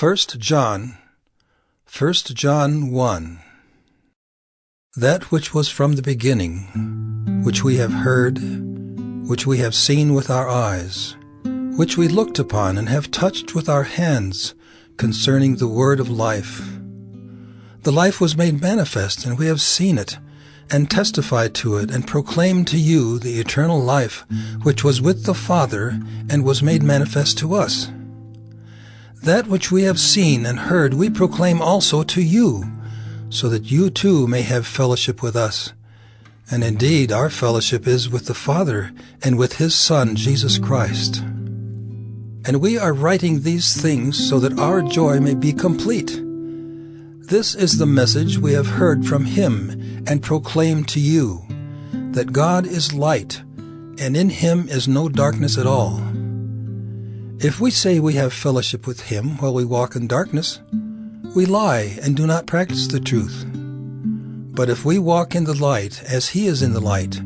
1 John, 1 John 1 That which was from the beginning, which we have heard, which we have seen with our eyes, which we looked upon and have touched with our hands, concerning the word of life. The life was made manifest, and we have seen it, and testified to it, and proclaimed to you the eternal life, which was with the Father, and was made manifest to us. That which we have seen and heard we proclaim also to you, so that you too may have fellowship with us. And indeed our fellowship is with the Father and with his Son, Jesus Christ. And we are writing these things so that our joy may be complete. This is the message we have heard from him and proclaim to you, that God is light, and in him is no darkness at all. If we say we have fellowship with him while we walk in darkness, we lie and do not practice the truth. But if we walk in the light as he is in the light,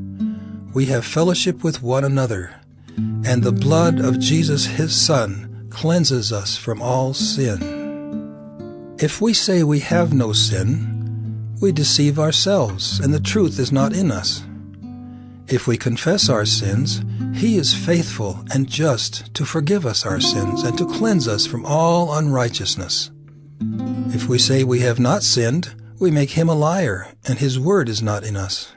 we have fellowship with one another, and the blood of Jesus his Son cleanses us from all sin. If we say we have no sin, we deceive ourselves, and the truth is not in us. If we confess our sins, he is faithful and just to forgive us our sins and to cleanse us from all unrighteousness. If we say we have not sinned, we make him a liar, and his word is not in us.